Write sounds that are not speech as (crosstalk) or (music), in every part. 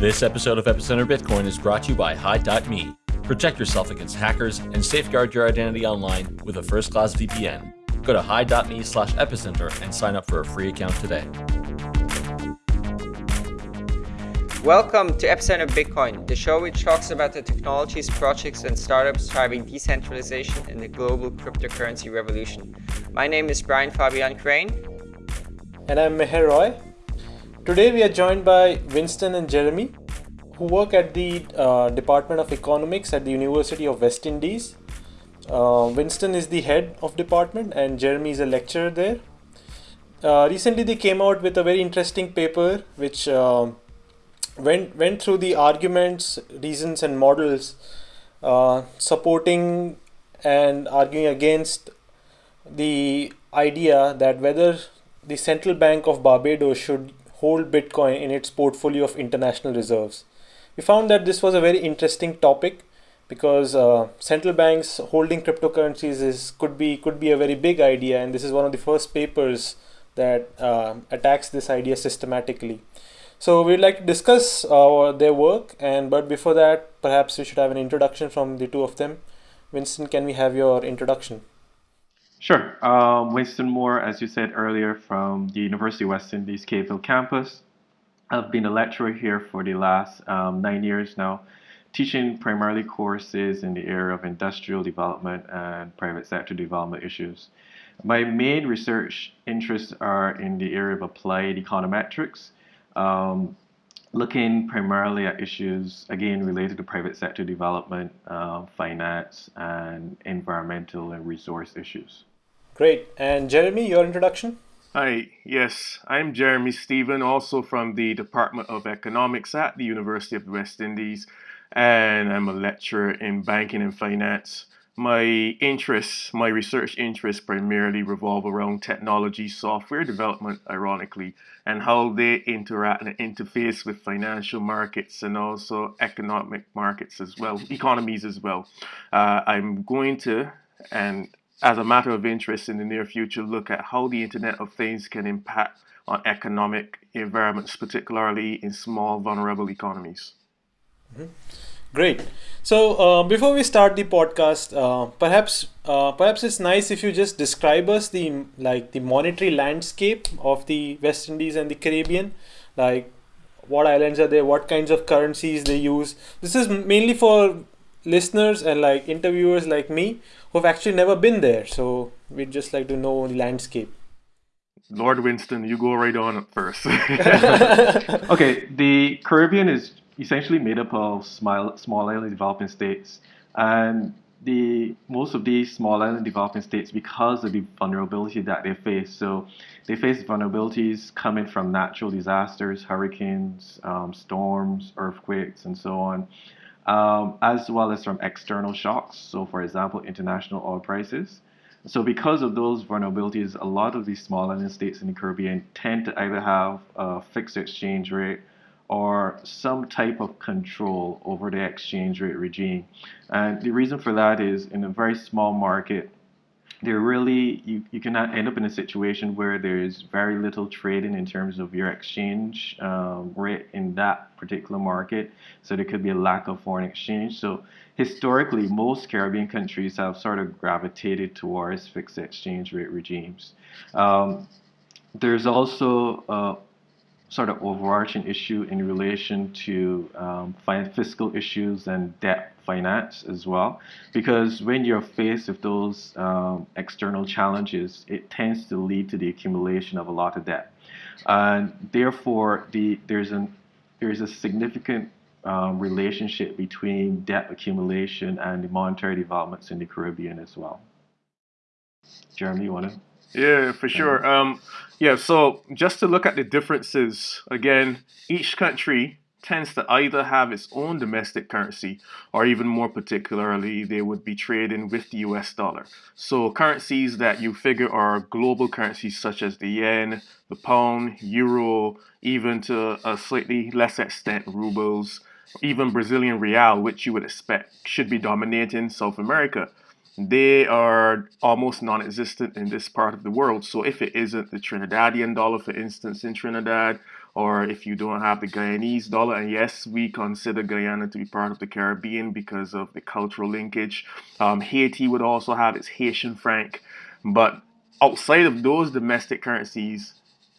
This episode of Epicenter Bitcoin is brought to you by Hide.me. Protect yourself against hackers and safeguard your identity online with a first class VPN. Go to Hide.me slash epicenter and sign up for a free account today. Welcome to Epicenter Bitcoin, the show which talks about the technologies, projects, and startups driving decentralization in the global cryptocurrency revolution. My name is Brian Fabian Crain. And I'm Meher Roy. Today we are joined by Winston and Jeremy, who work at the uh, Department of Economics at the University of West Indies. Uh, Winston is the head of department and Jeremy is a lecturer there. Uh, recently they came out with a very interesting paper which uh, went, went through the arguments, reasons and models uh, supporting and arguing against the idea that whether the central bank of Barbados should hold Bitcoin in its portfolio of international reserves. We found that this was a very interesting topic because uh, central banks holding cryptocurrencies is could be could be a very big idea, and this is one of the first papers that uh, attacks this idea systematically. So we'd like to discuss uh, their work, and but before that, perhaps we should have an introduction from the two of them. Winston, can we have your introduction? Sure. Um, Winston Moore, as you said earlier, from the University of West Indies Cave Hill campus. I've been a lecturer here for the last um, nine years now, teaching primarily courses in the area of industrial development and private sector development issues. My main research interests are in the area of applied econometrics, um, looking primarily at issues, again, related to private sector development, uh, finance, and environmental and resource issues. Great. And Jeremy, your introduction? Hi, yes, I'm Jeremy Stephen, also from the Department of Economics at the University of the West Indies, and I'm a lecturer in banking and finance. My interests, my research interests primarily revolve around technology, software development, ironically, and how they interact and interface with financial markets and also economic markets as well, economies as well. Uh, I'm going to, and as a matter of interest in the near future, look at how the Internet of Things can impact on economic environments, particularly in small, vulnerable economies. Mm-hmm. Great. So uh, before we start the podcast, uh, perhaps uh, perhaps it's nice if you just describe us the like the monetary landscape of the West Indies and the Caribbean, like what islands are there, what kinds of currencies they use. This is mainly for listeners and like interviewers like me who've actually never been there. So we'd just like to know the landscape. Lord Winston, you go right on first. (laughs) okay, the Caribbean is essentially made up of small, small island developing states. And the most of these small island developing states, because of the vulnerability that they face, so they face vulnerabilities coming from natural disasters, hurricanes, um, storms, earthquakes, and so on um, as well as from external shocks. So, for example, international oil prices. So, because of those vulnerabilities, a lot of these small island states in the Caribbean tend to either have a fixed exchange rate or some type of control over the exchange rate regime. And the reason for that is in a very small market, there really you, you can end up in a situation where there is very little trading in terms of your exchange um, rate in that particular market. So there could be a lack of foreign exchange. So historically most caribbean countries have sort of gravitated towards fixed exchange rate regimes. Um, there's also uh, sort of overarching issue in relation to um, fiscal issues and debt finance as well. Because when you're faced with those um, external challenges, it tends to lead to the accumulation of a lot of debt. And therefore, the, there's, an, there's a significant um, relationship between debt accumulation and the monetary developments in the Caribbean as well. Jeremy, you want to? Yeah, for sure. Um, yeah, so just to look at the differences, again, each country tends to either have its own domestic currency or even more particularly they would be trading with the US dollar. So currencies that you figure are global currencies such as the yen, the pound, euro, even to a slightly less extent rubles, even Brazilian real, which you would expect should be dominating South America they are almost non-existent in this part of the world. So if it isn't the Trinidadian dollar, for instance, in Trinidad, or if you don't have the Guyanese dollar, and yes, we consider Guyana to be part of the Caribbean because of the cultural linkage. Um, Haiti would also have its Haitian franc, but outside of those domestic currencies,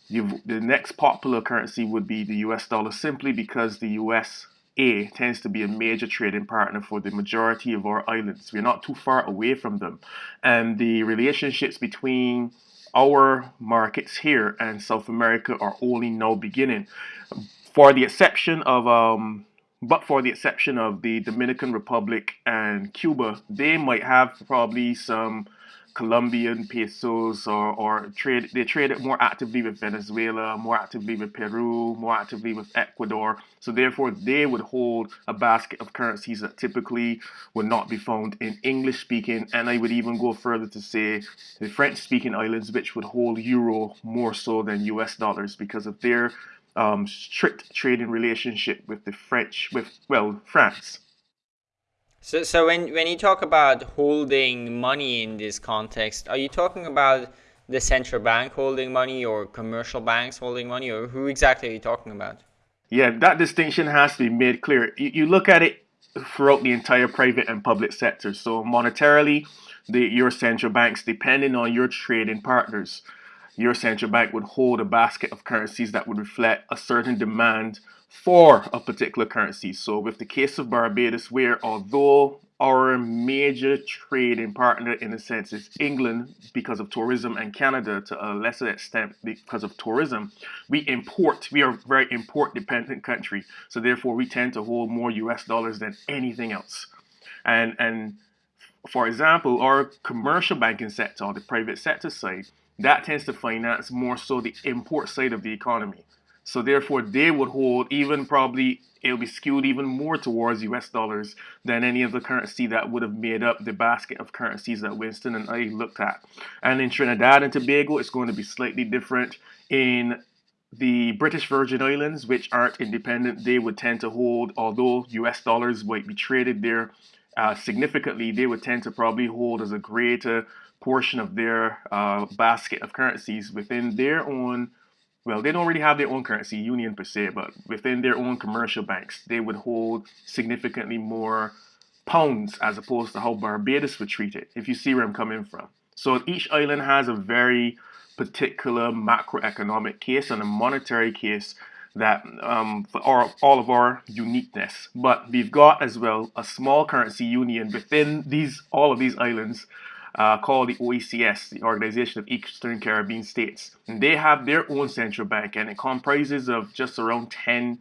the next popular currency would be the US dollar simply because the US a tends to be a major trading partner for the majority of our islands. We're not too far away from them. And the relationships between our markets here and South America are only now beginning. For the exception of um, but for the exception of the Dominican Republic and Cuba, they might have probably some Colombian pesos or, or trade they trade it more actively with Venezuela, more actively with Peru, more actively with Ecuador. So therefore they would hold a basket of currencies that typically would not be found in English speaking and I would even go further to say the French speaking islands which would hold euro more so than US dollars because of their um, strict trading relationship with the French with well France. So, so when, when you talk about holding money in this context, are you talking about the central bank holding money or commercial banks holding money or who exactly are you talking about? Yeah, that distinction has to be made clear. You, you look at it throughout the entire private and public sector. So monetarily, the, your central banks, depending on your trading partners, your central bank would hold a basket of currencies that would reflect a certain demand for a particular currency. So with the case of Barbados, where although our major trading partner in a sense is England because of tourism and Canada to a lesser extent because of tourism, we import, we are a very import dependent country. So therefore we tend to hold more US dollars than anything else. And, and for example, our commercial banking sector, or the private sector side, that tends to finance more so the import side of the economy. So therefore, they would hold even probably it'll be skewed even more towards US dollars than any of the currency that would have made up the basket of currencies that Winston and I looked at. And in Trinidad and Tobago, it's going to be slightly different. In the British Virgin Islands, which aren't independent, they would tend to hold, although US dollars might be traded there uh, significantly, they would tend to probably hold as a greater portion of their uh, basket of currencies within their own well, they don't really have their own currency union per se, but within their own commercial banks, they would hold significantly more pounds as opposed to how Barbados would treat it, if you see where I'm coming from. So each island has a very particular macroeconomic case and a monetary case that um, for all of our uniqueness. But we've got as well a small currency union within these all of these islands uh, called the OECS, the Organization of Eastern Caribbean States. And they have their own central bank, and it comprises of just around 10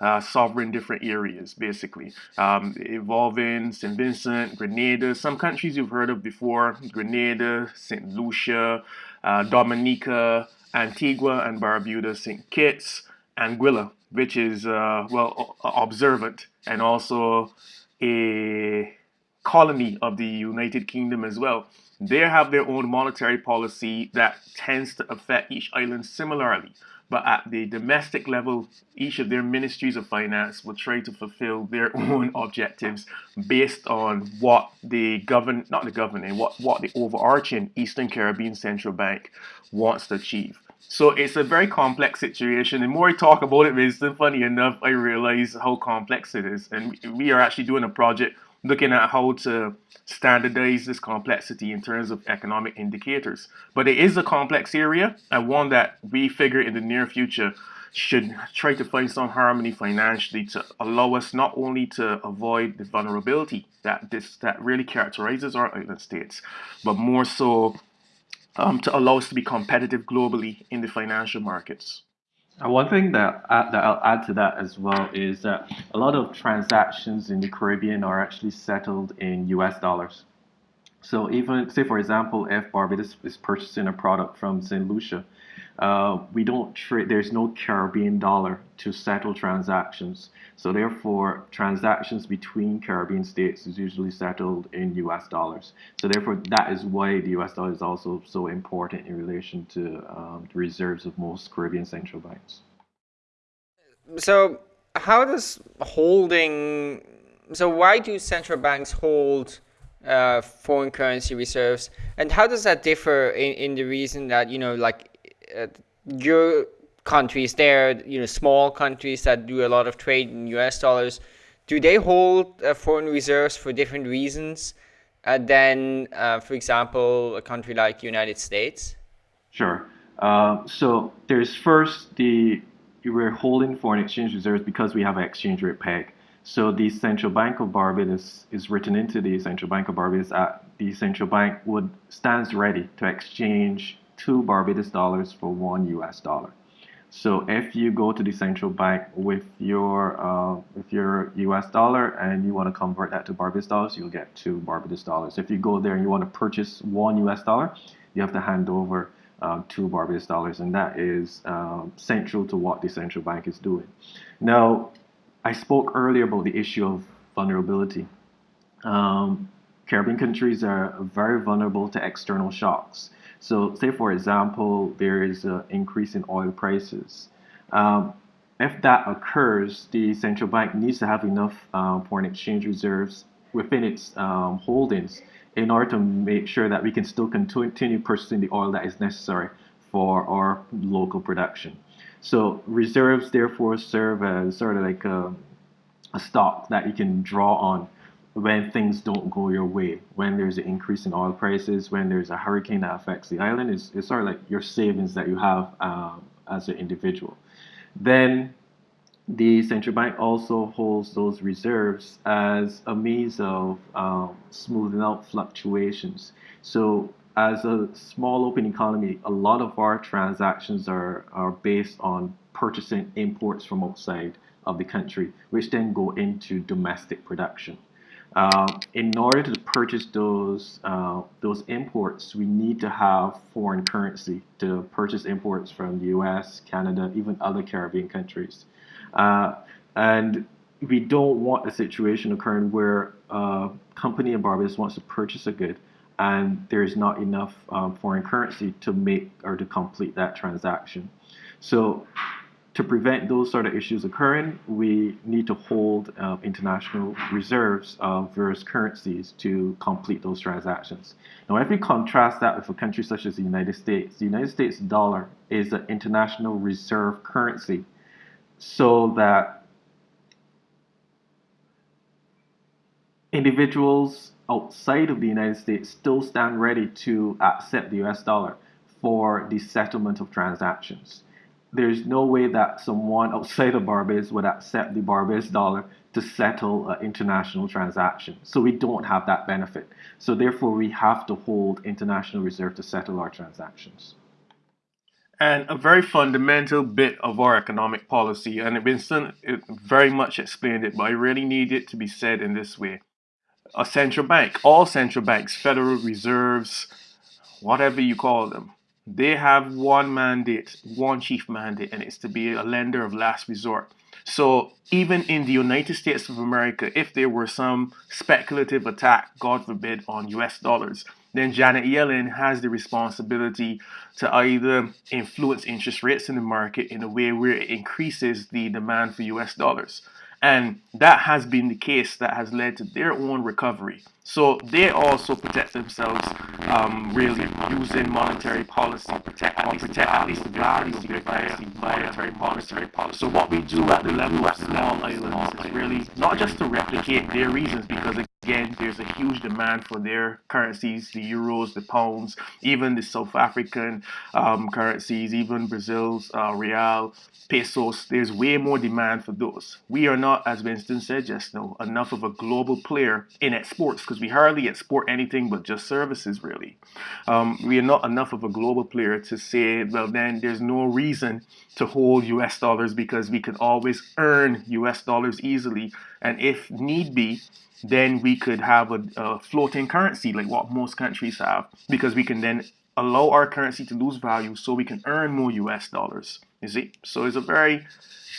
uh, sovereign different areas, basically, um, involving St. Vincent, Grenada, some countries you've heard of before, Grenada, St. Lucia, uh, Dominica, Antigua and Barbuda, St. Kitts, Anguilla, which is, uh, well, observant and also a colony of the United Kingdom as well. They have their own monetary policy that tends to affect each island similarly. But at the domestic level, each of their ministries of finance will try to fulfill their (laughs) own objectives based on what the govern, not the governing, what, what the overarching Eastern Caribbean Central Bank wants to achieve. So it's a very complex situation. The more I talk about it, it's funny enough, I realize how complex it is. And we are actually doing a project looking at how to standardize this complexity in terms of economic indicators. But it is a complex area and one that we figure in the near future should try to find some harmony financially to allow us not only to avoid the vulnerability that this that really characterizes our island states, but more so um, to allow us to be competitive globally in the financial markets. Uh, one thing that, uh, that I'll add to that as well is that a lot of transactions in the Caribbean are actually settled in US dollars. So even, say for example, if Barbados is purchasing a product from St. Lucia, uh, we don't trade, there's no Caribbean dollar to settle transactions. So therefore, transactions between Caribbean states is usually settled in US dollars. So therefore, that is why the US dollar is also so important in relation to um, the reserves of most Caribbean central banks. So how does holding, so why do central banks hold uh, foreign currency reserves and how does that differ in, in the reason that, you know, like uh, your countries there, you know, small countries that do a lot of trade in US dollars, do they hold uh, foreign reserves for different reasons uh, than, uh, for example, a country like United States? Sure. Uh, so there's first the we're holding foreign exchange reserves because we have an exchange rate peg. So the Central Bank of Barbados is written into the Central Bank of Barbados at the central bank would stands ready to exchange two Barbados dollars for one US dollar. So if you go to the central bank with your uh, with your U.S. dollar and you want to convert that to Barbados dollars, you'll get two Barbados dollars. If you go there and you want to purchase one U.S. dollar, you have to hand over uh, two Barbados dollars, and that is um, central to what the central bank is doing. Now, I spoke earlier about the issue of vulnerability. Um, Caribbean countries are very vulnerable to external shocks. So say, for example, there is an increase in oil prices. Um, if that occurs, the central bank needs to have enough um, foreign exchange reserves within its um, holdings in order to make sure that we can still continue purchasing the oil that is necessary for our local production. So reserves therefore serve as sort of like a, a stock that you can draw on when things don't go your way, when there's an increase in oil prices, when there's a hurricane that affects the island, it's, it's sort of like your savings that you have um, as an individual. Then the central bank also holds those reserves as a means of um, smoothing out fluctuations. So as a small open economy, a lot of our transactions are, are based on purchasing imports from outside of the country, which then go into domestic production. Uh, in order to purchase those uh, those imports, we need to have foreign currency to purchase imports from the U.S., Canada, even other Caribbean countries. Uh, and we don't want a situation occurring where a company in Barbados wants to purchase a good and there's not enough um, foreign currency to make or to complete that transaction. So to prevent those sort of issues occurring, we need to hold uh, international reserves of various currencies to complete those transactions. Now, if we contrast that with a country such as the United States, the United States dollar is an international reserve currency so that individuals outside of the United States still stand ready to accept the US dollar for the settlement of transactions there's no way that someone (laughs) outside of Barbados would accept the Barbados dollar to settle an international transaction. So we don't have that benefit. So therefore, we have to hold international reserve to settle our transactions. And a very fundamental bit of our economic policy, and Winston very much explained it, but I really need it to be said in this way. A central bank, all central banks, Federal Reserves, whatever you call them, they have one mandate, one chief mandate, and it's to be a lender of last resort. So even in the United States of America, if there were some speculative attack, God forbid, on US dollars, then Janet Yellen has the responsibility to either influence interest rates in the market in a way where it increases the demand for US dollars. And that has been the case that has led to their own recovery. So they also protect themselves um, really using monetary policy protect, at least the value of their currency monetary policy. So what we do at the level of small islands is really not just to replicate their reasons because Again, there's a huge demand for their currencies, the euros, the pounds, even the South African um, currencies, even Brazil's uh, real, pesos. There's way more demand for those. We are not, as Winston said just now, enough of a global player in exports because we hardly export anything but just services, really. Um, we are not enough of a global player to say, well, then there's no reason to hold US dollars because we can always earn US dollars easily. And if need be, then we could have a, a, floating currency like what most countries have because we can then allow our currency to lose value so we can earn more US dollars. You see? So it's a very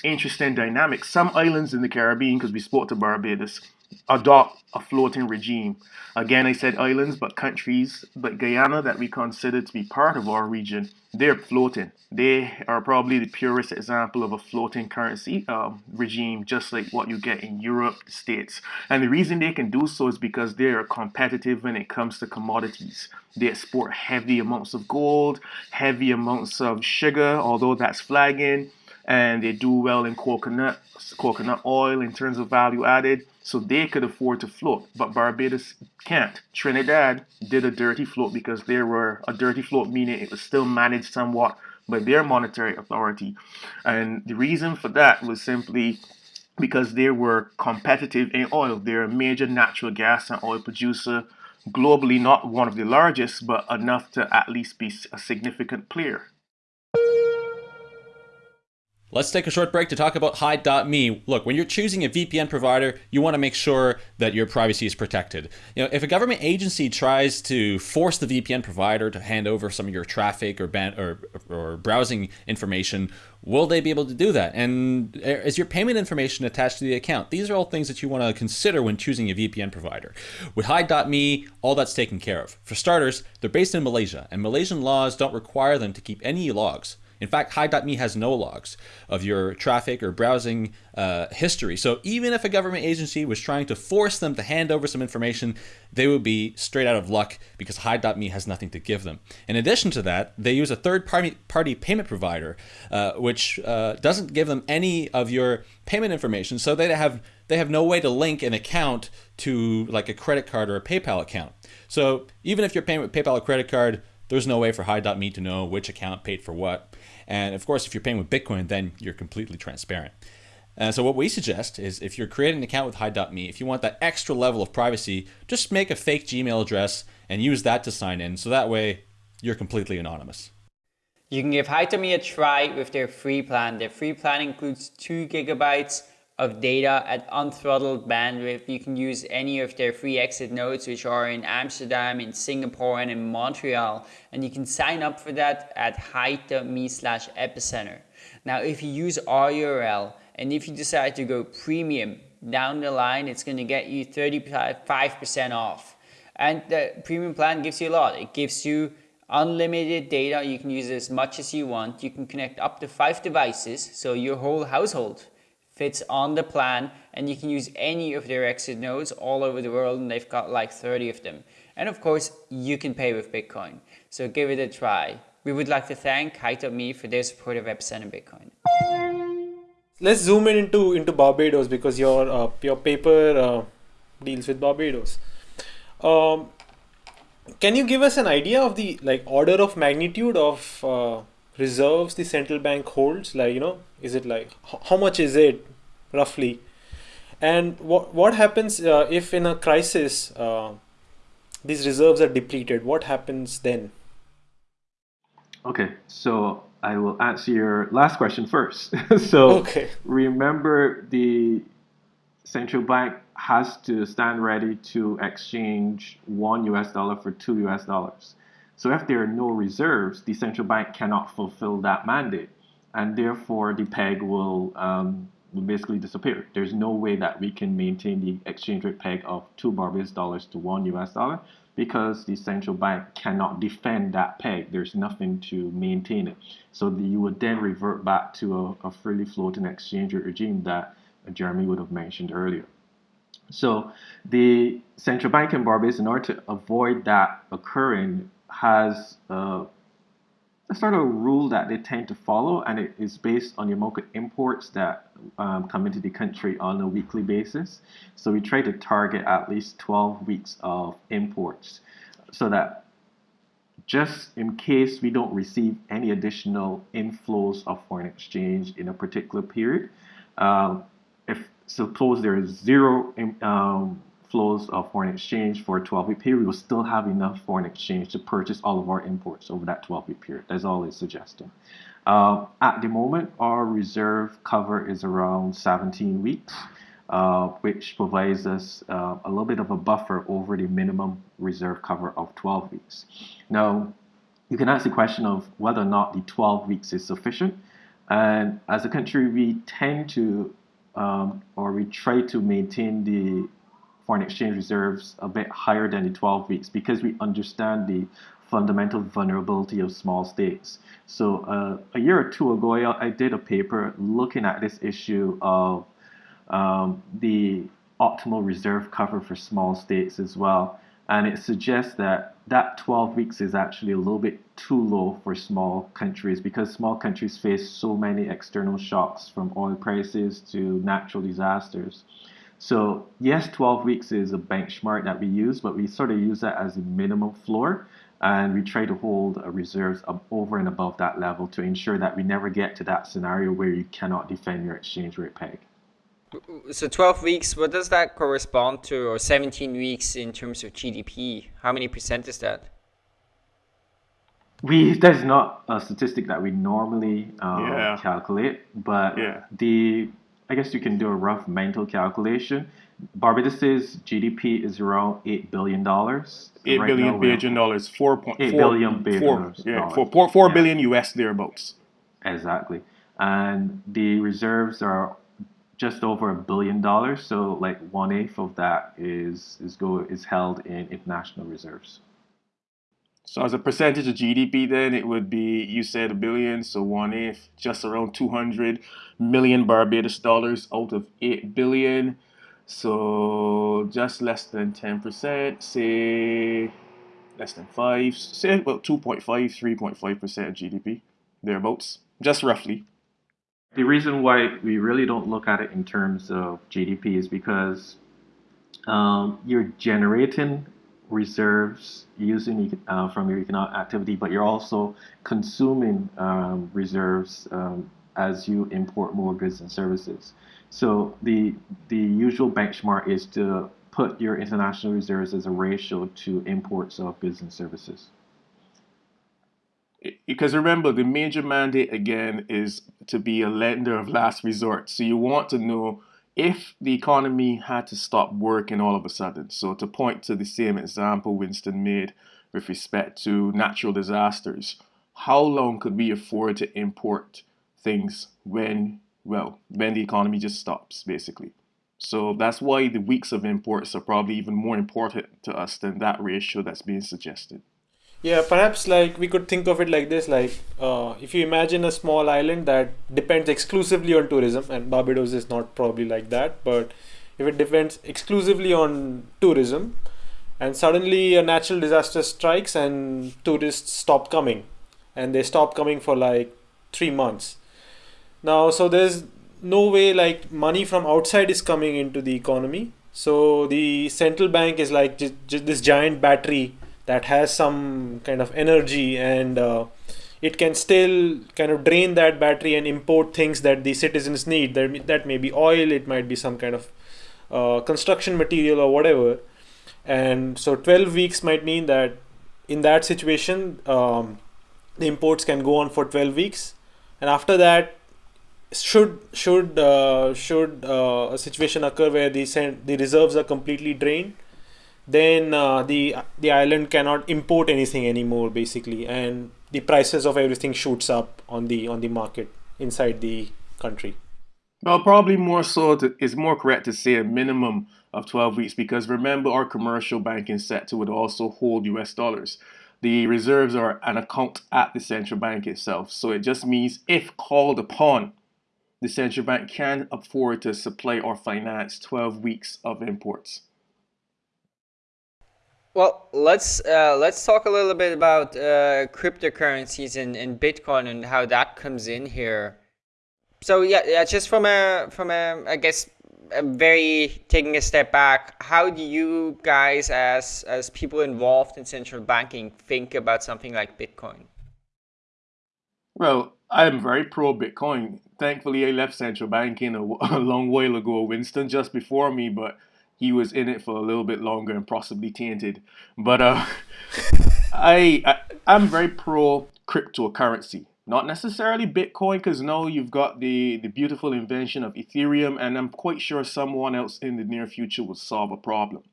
interesting dynamic. Some islands in the Caribbean, because we spoke to Barbados, adopt a floating regime. Again, I said islands, but countries like Guyana that we consider to be part of our region, they're floating. They are probably the purest example of a floating currency um, regime, just like what you get in Europe, the States. And the reason they can do so is because they are competitive when it comes to commodities. They export heavy amounts of gold, heavy amounts of sugar, although that's flagging and they do well in coconut coconut oil in terms of value added so they could afford to float. But barbados can't. Trinidad did a dirty float because they were a dirty float meaning it was still managed somewhat by their monetary authority. And the reason for that was simply because they were competitive in oil. They're a major natural gas and oil producer globally not one of the largest but enough to at least be a significant player Let's take a short break to talk about Hide.me. Look, when you're choosing a VPN provider, you want to make sure that your privacy is protected. You know, if a government agency tries to force the VPN provider to hand over some of your traffic or ban or, or browsing information, will they be able to do that? And eh, is your payment information attached to the account? These are all things that you want to consider when choosing a VPN provider. With Hide.me, all that's taken care of. For starters, they're based in Malaysia, and Malaysian laws don't require them to keep any logs. In fact, Hide.me has no logs of your traffic or browsing uh, history. So even if a government agency was trying to force them to hand over some information, they would be straight out of luck because Hide.me has nothing to give them. In addition to that, they use a third party, payment provider, uh, which uh, doesn't give them any of your payment information. So they have they have no way to link an account to like a credit card or a PayPal account. So even if you're paying with PayPal or credit card, there's no way for Hide.me to know which account paid for what. And of course, if you're paying with Bitcoin, then you're completely transparent. Uh, so what we suggest is if you're creating an account with Hide.me, if you want that extra level of privacy, just make a fake Gmail address and use that to sign in. So that way you're completely anonymous. You can give Hide.me a try with their free plan. Their free plan includes two gigabytes of data at unthrottled bandwidth. You can use any of their free exit nodes, which are in Amsterdam, in Singapore, and in Montreal. And you can sign up for that at hide.me slash epicenter. Now, if you use our URL and if you decide to go premium down the line, it's going to get you 35% off. And the premium plan gives you a lot. It gives you unlimited data. You can use as much as you want. You can connect up to five devices, so your whole household fits on the plan and you can use any of their exit nodes all over the world and they've got like 30 of them. And of course, you can pay with Bitcoin. So give it a try. We would like to thank Hide.me for their support of Epicenter Bitcoin. Let's zoom in into, into Barbados because your, uh, your paper uh, deals with Barbados. Um, can you give us an idea of the like order of magnitude of uh, reserves the central bank holds like you know is it like how much is it roughly. And what what happens uh, if in a crisis uh, these reserves are depleted what happens then? Okay so i will answer your last question first. (laughs) So okay. remember the central bank has to stand ready to exchange one us dollar for two us dollars. So if there are no reserves, the central bank cannot fulfill that mandate, and therefore the peg will, um, will basically disappear. There's no way that we can maintain the exchange rate peg of two Barbados dollars to one US dollar because the central bank cannot defend that peg. There's nothing to maintain it. So the, you would then revert back to a, a freely floating exchange rate regime that Jeremy would have mentioned earlier. So the central bank in Barbados, in order to avoid that occurring, has uh, a sort of rule that they tend to follow, and it is based on the of imports that um, come into the country on a weekly basis. So we try to target at least 12 weeks of imports so that just in case we don't receive any additional inflows of foreign exchange in a particular period, uh, if suppose there is zero um, flows of foreign exchange for a 12-week period, we will still have enough foreign exchange to purchase all of our imports over that 12-week period. That's all it's suggesting. Uh, at the moment, our reserve cover is around 17 weeks, uh, which provides us uh, a little bit of a buffer over the minimum reserve cover of 12 weeks. Now, you can ask the question of whether or not the 12 weeks is sufficient. And as a country, we tend to, um, or we try to maintain the foreign exchange reserves a bit higher than the 12 weeks because we understand the fundamental vulnerability of small states. So uh, a year or two ago, I, I, did a paper looking at this issue of um, the optimal reserve cover for small states as well. and it suggests that that 12 weeks is actually a little bit too low for small countries because small countries face so many external shocks from oil prices to natural disasters. So yes, 12 weeks is a benchmark that we use, but we sort of use that as a minimum floor and we try to hold reserves over and above that level to ensure that we never get to that scenario where you cannot defend your exchange rate peg. So 12 weeks, what does that correspond to, or 17 weeks in terms of GDP? How many percent is that? We there's not a statistic that we normally um, yeah. calculate, but yeah. the I guess you can do a rough mental calculation. Barbados's GDP is around eight billion dollars. Eight right billion billion dollars, four point eight billion Bajan four, dollars. Yeah, four, four, four yeah. billion US thereabouts. Exactly, and the reserves are just over a billion dollars. So like one eighth of that is is go is held in international reserves. So as a percentage of GDP, then it would be you said a billion, so one eighth, just around two hundred million Barbados dollars out of eight billion. So just less than 10%, say less than 5, say about 2.5, 3.5% of GDP, thereabouts, just roughly. The reason why we really don't look at it in terms of GDP is because um, you're generating reserves using uh, from your economic activity, but you're also consuming um, reserves um, as you import more goods and services. So the the usual benchmark is to put your international reserves as a ratio to imports of goods and services. Because remember, the major mandate again is to be a lender of last resort. So you want to know if the economy had to stop working all of a sudden. So to point to the same example Winston made with respect to natural disasters, how long could we afford to import things when, well, when the economy just stops, basically. So that's why the weeks of imports are probably even more important to us than that ratio that's being suggested. Yeah, perhaps like we could think of it like this: like uh, if you imagine a small island that depends exclusively on tourism, and Barbados is not probably like that, but if it depends exclusively on tourism, and suddenly a natural disaster strikes and tourists stop coming, and they stop coming for like three months, now so there's no way like money from outside is coming into the economy. So the central bank is like this giant battery that has some kind of energy and uh, it can still kind of drain that battery and import things that the citizens need. That, that may be oil it might be some kind of uh, construction material or whatever. And so 12 weeks might mean that in that situation um, the imports can go on for 12 weeks. And after that should should uh, should uh, a situation occur where the the reserves are completely drained then uh, the the island cannot import anything anymore basically and the prices of everything shoots up on the on the market inside the country well probably more so to, it's more correct to say a minimum of 12 weeks because remember our commercial banking sector would also hold US dollars the reserves are an account at the central bank itself so it just means if called upon the central bank can afford to supply or finance 12 weeks of imports. Well, let's uh, let's talk a little bit about uh, cryptocurrencies and, and Bitcoin and how that comes in here. So yeah, yeah, just from a from a I guess a very taking a step back, how do you guys as as people involved in central banking think about something like Bitcoin? Well, I'm very pro Bitcoin thankfully, I left central banking a, (laughs) a long while ago. Winston just before me, but he was in it for a little bit longer and possibly tainted. But uh, (laughs) I, I I'm very pro cryptocurrency. Not necessarily Bitcoin, because now you've got the, the beautiful invention of Ethereum, and I'm quite sure someone else in the near future will solve a problem.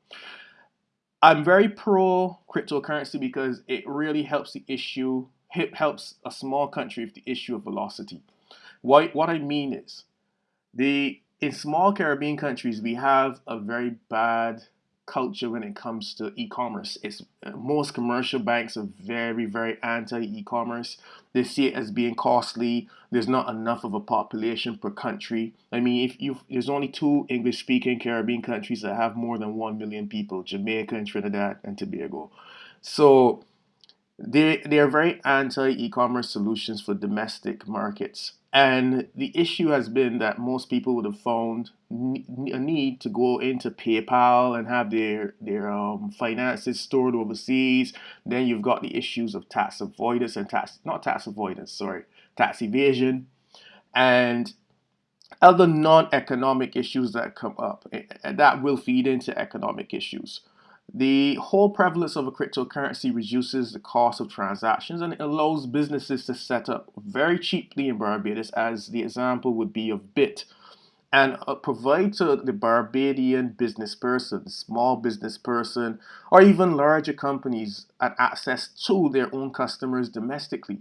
I'm very pro cryptocurrency because it really helps the issue, it helps a small country with the issue of velocity. What, what I mean is, the in small Caribbean countries, we have a very bad culture when it comes to e-commerce. It's most commercial banks are very, very anti-e-commerce. They see it as being costly. There's not enough of a population per country. I mean, if you there's only two English-speaking Caribbean countries that have more than one million people: Jamaica and Trinidad and Tobago. So they they are very anti e-commerce solutions for domestic markets. And the issue has been that most people would have found a need to go into PayPal and have their their um, finances stored overseas. Then you've got the issues of tax avoidance and tax not tax avoidance, sorry, tax evasion, and other non-economic issues that come up. That will feed into economic issues. The whole prevalence of a cryptocurrency reduces the cost of transactions and it allows businesses to set up very cheaply in Barbados, as the example would be of Bitt and uh, provide to the Barbadian business person, small business person, or even larger companies an access to their own customers domestically.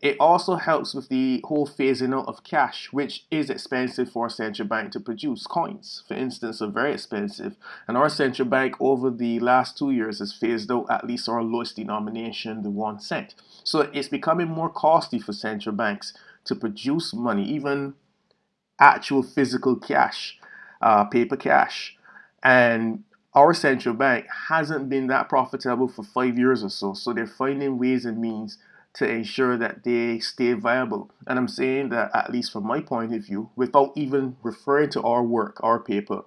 It also helps with the whole phasing out of cash, which is expensive for a central bank to produce. Coins, for instance, are very expensive, and our central bank over the last two years has phased out at least our lowest denomination, the one cent. So it's becoming more costly for central banks to produce money, even actual physical cash, uh, paper cash. And our central bank hasn't been that profitable for five years or so. So they're finding ways and means to ensure that they stay viable. And I'm saying that, at least from my point of view, without even referring to our work, our paper,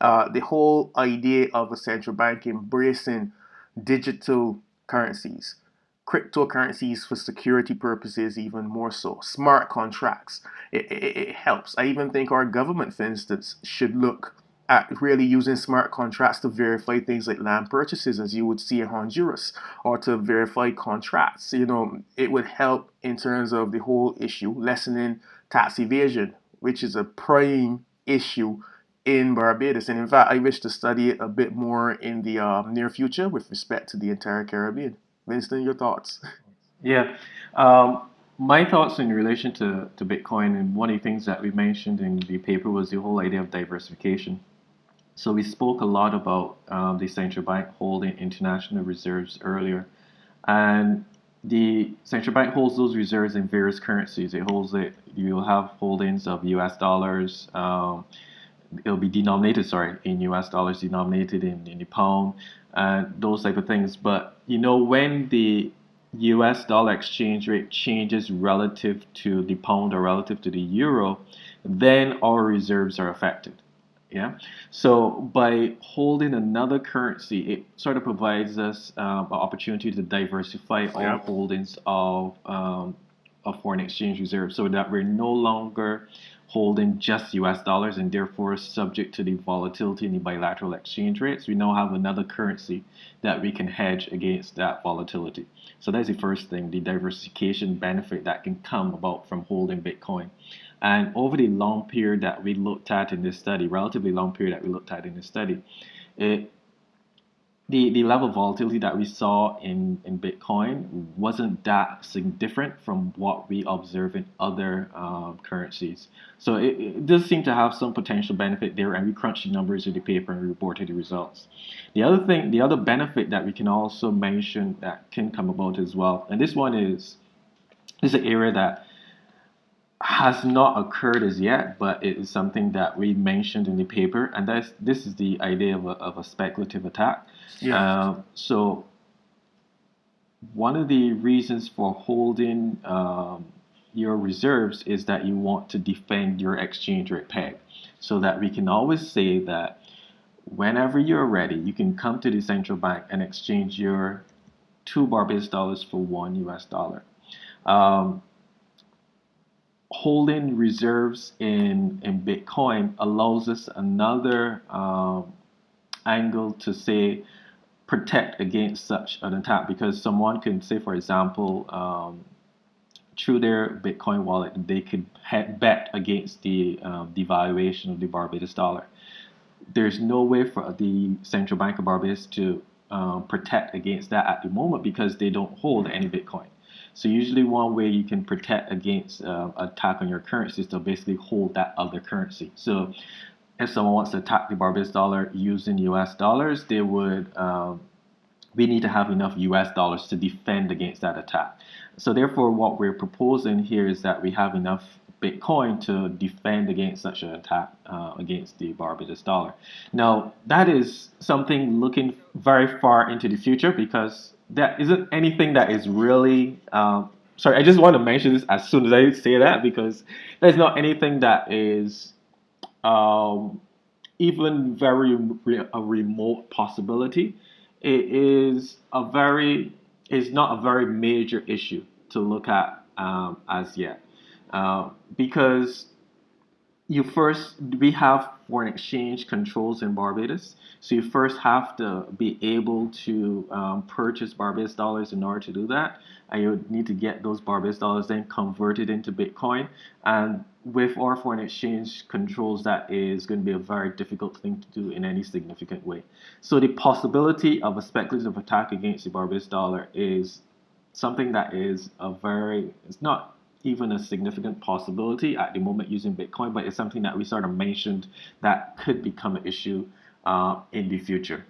uh, the whole idea of a central bank embracing digital currencies, cryptocurrencies for security purposes, even more so, smart contracts, it, it, it helps. I even think our government, for instance, should look at really using smart contracts to verify things like land purchases as you would see in Honduras or to verify contracts. You know, it would help in terms of the whole issue, lessening tax evasion, which is a prime issue in Barbados. And in fact, I wish to study it a bit more in the uh, near future with respect to the entire Caribbean. Winston, your thoughts? Yeah. Um, my thoughts in relation to, to Bitcoin, and one of the things that we mentioned in the paper was the whole idea of diversification. So we spoke a lot about um, the central bank holding international reserves earlier, and the central bank holds those reserves in various currencies. It holds it. You'll have holdings of U.S. dollars. Um, it'll be denominated, sorry, in U.S. dollars, denominated in, in the pound, and those type of things. But you know when the U.S. dollar exchange rate changes relative to the pound or relative to the euro, then our reserves are affected. Yeah. So by holding another currency, it sort of provides us um, an opportunity to diversify yeah. our holdings of um, of foreign exchange reserves, so that we're no longer holding just U.S. dollars and therefore subject to the volatility in the bilateral exchange rates. We now have another currency that we can hedge against that volatility. So that's the first thing, the diversification benefit that can come about from holding Bitcoin. And over the long period that we looked at in this study, relatively long period that we looked at in this study, it, the, the level of volatility that we saw in, in Bitcoin wasn't that different from what we observe in other um, currencies. So it, it, does seem to have some potential benefit there, and we crunched the numbers in the paper and reported the results. The other thing, the other benefit that we can also mention that can come about as well, and this one is this is an area that has not occurred as yet, but it is something that we mentioned in the paper, and that's this is the idea of a, of a speculative attack. Yeah. Uh, so one of the reasons for holding um, your reserves is that you want to defend your exchange rate peg, so that we can always say that whenever you're ready, you can come to the central bank and exchange your two Barbados dollars for one U.S. dollar. Um, holding reserves in, in Bitcoin allows us another um, angle to say protect against such an attack because someone can say, for example, um, through their Bitcoin wallet, they could bet against the um, devaluation of the Barbados dollar. There's no way for the Central Bank of Barbados to um, protect against that at the moment because they don't hold any Bitcoin. So usually one way you can protect against uh, attack on your currency is to basically hold that other currency. So if someone wants to attack the Barbados dollar using US dollars, they would um, we need to have enough US dollars to defend against that attack. So therefore, what we're proposing here is that we have enough Bitcoin to defend against such an attack uh, against the Barbados dollar. Now, that is something looking very far into the future because that isn't anything that is really. Um, sorry, I just want to mention this as soon as I say that because there's not anything that is um, even very re- a remote possibility. It is a very is not a very major issue to look at um, as yet. Uh, because you first we have foreign exchange controls in Barbados, so you first have to be able to um, purchase Barbados dollars in order to do that, and you need to get those Barbados dollars then converted into Bitcoin. And with our foreign exchange controls, that is going to be a very difficult thing to do in any significant way. So the possibility of a speculative attack against the Barbados dollar is something that is a very it's not even a significant possibility at the moment using Bitcoin, but it's something that we sort of mentioned that could become an issue uh, in the future.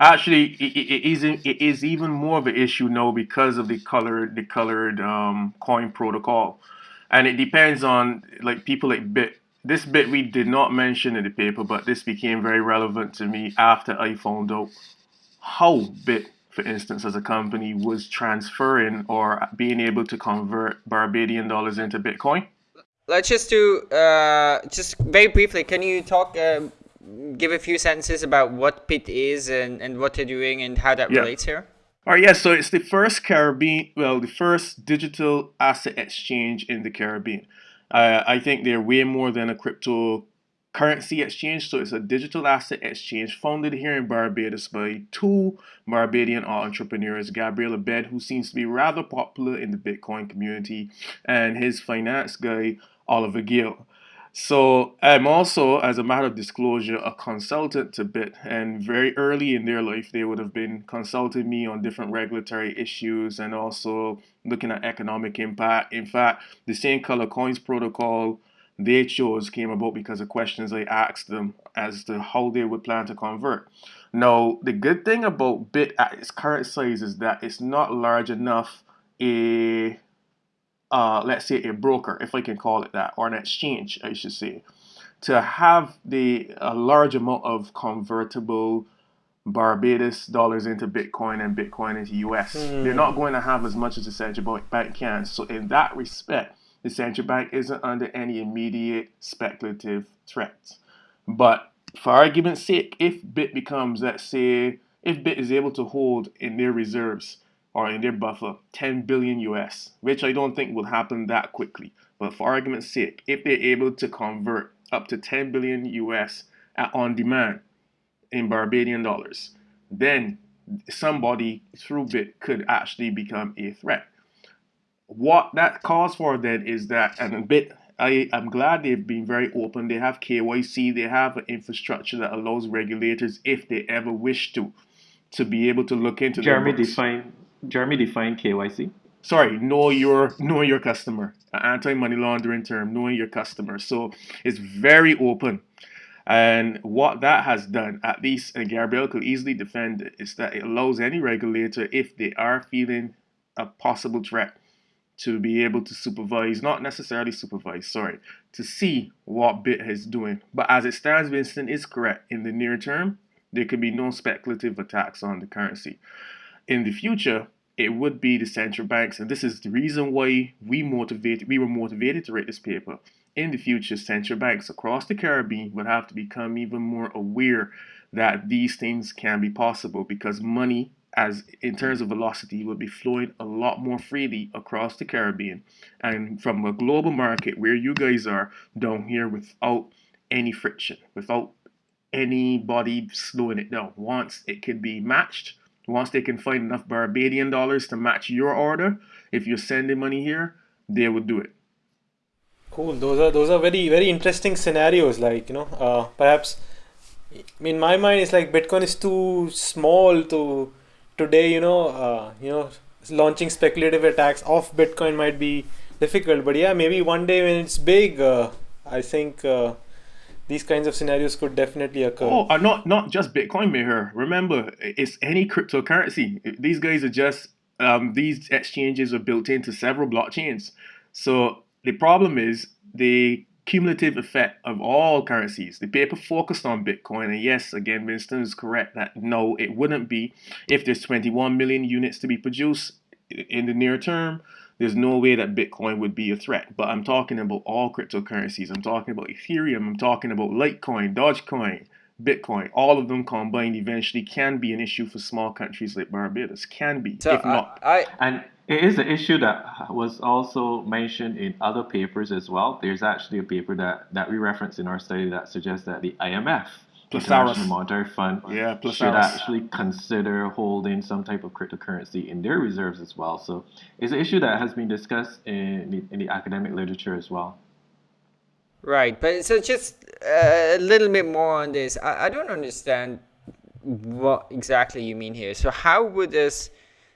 Actually, it, it, is, it is even more of an issue now because of the colored the colored um, coin protocol, and it depends on like people like Bitt. This bit we did not mention in the paper, but this became very relevant to me after I found out how Bitt for instance, as a company was transferring or being able to convert Barbadian dollars into Bitcoin? Let's just do, uh, just very briefly, can you talk, uh, give a few sentences about what Bitt is and, and what they're doing and how that yeah. relates here? All right, yes, yeah, so it's the first Caribbean, well, the first digital asset exchange in the Caribbean. Uh, I think they're way more than a crypto currency exchange. So it's a digital asset exchange founded here in Barbados by two Barbadian entrepreneurs, Gabriel Abed, who seems to be rather popular in the Bitcoin community, and his finance guy, Oliver Gill. So I'm also, as a matter of disclosure, a consultant to Bitt, and very early in their life, they would have been consulting me on different regulatory issues and also looking at economic impact. In fact, the same color coins protocol their chose came about because of questions I asked them as to how they would plan to convert. Now, the good thing about Bitt at its current size is that it's not large enough a uh, let's say a broker, if I can call it that, or an exchange, I should say, to have the a large amount of convertible Barbados dollars into Bitcoin and Bitcoin into US. Mm. They're not going to have as much as the central bank can. So in that respect, the central bank isn't under any immediate speculative threats. But for argument's sake, if Bitt becomes, let's say, if Bitt is able to hold in their reserves or in their buffer 10 billion US, which I don't think will happen that quickly, but for argument's sake, if they're able to convert up to 10 billion US on demand in Barbadian dollars, then somebody through Bitt could actually become a threat what that calls for then is that and a bit I, I'm glad they've been very open. They have KYC, they have an infrastructure that allows regulators, if they ever wish to, to be able to look into Jeremy define Jeremy define KYC. Sorry, know your know your customer. An anti-money laundering term, knowing your customer. So it's very open. And what that has done, at least and Gabriel could easily defend it, is that it allows any regulator, if they are feeling a possible threat, to be able to supervise, not necessarily supervise, sorry, to see what Bitt is doing. But as it stands, Winston is correct. In the near term, there could be no speculative attacks on the currency. In the future, it would be the central banks, and this is the reason why we motivated we were motivated to write this paper. In the future, central banks across the Caribbean would have to become even more aware that these things can be possible because money as in terms of velocity will be flowing a lot more freely across the Caribbean and from a global market where you guys are down here without any friction, without anybody slowing it down. Once it can be matched, once they can find enough Barbadian dollars to match your order, if you're sending money here, they will do it. Cool. Those are those are very very interesting scenarios. Like you know, uh, perhaps in my mind, it's like Bitcoin is too small to today you know uh, you know launching speculative attacks off bitcoin might be difficult but yeah maybe one day when it's big uh, i think uh, these kinds of scenarios could definitely occur. Oh, uh, not not just Bitcoin, Meher. Remember, it's any cryptocurrency. These guys are just um, these exchanges are built into several blockchains. So the problem is the cumulative effect of all currencies. The paper focused on Bitcoin, and yes, again, Winston is correct that no, it wouldn't be if there's 21 million units to be produced in the near term there's no way that Bitcoin would be a threat. But I'm talking about all cryptocurrencies. I'm talking about Ethereum. I'm talking about Litecoin, Dogecoin, Bitcoin. All of them combined eventually can be an issue for small countries like Barbados. Can be, so if I, not. I, and it is an issue that was also mentioned in other papers as well. There's actually a paper that, that we referenced in our study that suggests that the IMF Plus International Monetary Fund yeah, should actually consider holding some type of cryptocurrency in their reserves as well. So it's an issue that has been discussed in the, in the academic literature as well. Right, but so just uh, a little bit more on this. I, I don't understand what exactly you mean here. So how would this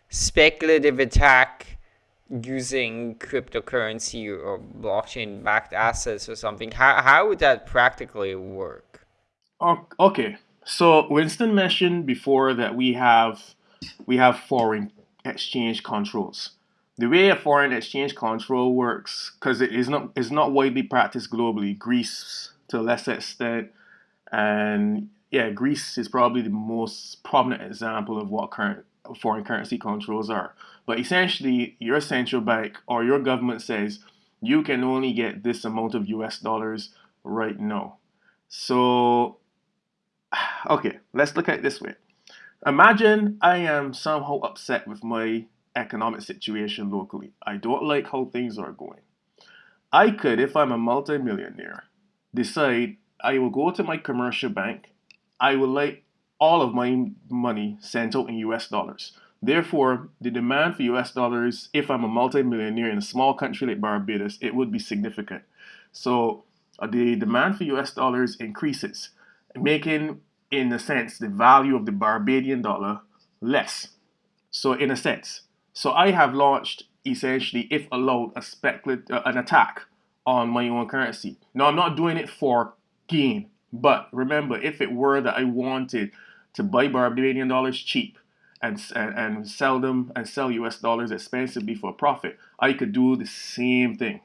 speculative attack using cryptocurrency or blockchain backed assets or something, how, how would that practically work? Okay, so Winston mentioned before that we have we have foreign exchange controls. The way a foreign exchange control works, because it is not is not widely practiced globally. Greece to a lesser extent, and yeah, Greece is probably the most prominent example of what current foreign currency controls are. But essentially, your central bank or your government says you can only get this amount of US dollars right now. So (sighs) okay, let's look at it this way. Imagine I am somehow upset with my economic situation locally. I don't like how things are going. I could, if I'm a multimillionaire, decide I will go to my commercial bank. I will like all of my money sent out in US dollars. Therefore, the demand for US dollars, if I'm a multimillionaire in a small country like Barbados, it would be significant. So uh, the demand for US dollars increases making, in a sense, the value of the Barbadian dollar less. So, in a sense, so I have launched essentially, if allowed, a speculate uh, an attack on my own currency. Now, I'm not doing it for gain, but remember, if it were that I wanted to buy Barbadian dollars cheap and, and, and sell them and sell US dollars expensively for profit, I could do the same thing,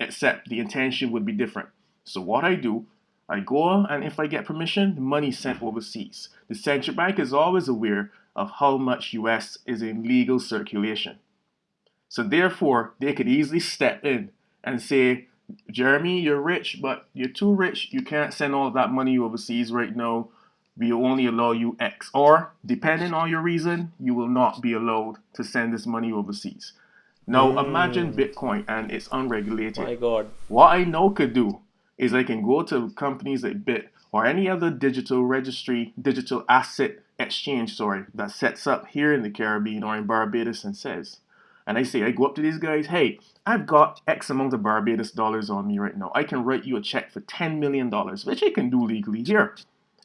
except the intention would be different. So what I do I go and if I get permission, the money sent overseas. The central bank is always aware of how much US is in legal circulation. So therefore, they could easily step in and say, Jeremy, you're rich, but you're too rich. You can't send all that money overseas right now. We will only allow you X. Or, depending on your reason, you will not be allowed to send this money overseas. Now, mm. imagine Bitcoin and it's unregulated. My God. What I know could do is I can go to companies like Bitt or any other digital registry, digital asset exchange, sorry, that sets up here in the Caribbean or in Barbados and says, and I say, I go up to these guys, hey, I've got X amount of Barbados dollars on me right now. I can write you a check for $10 million, which I can do legally here.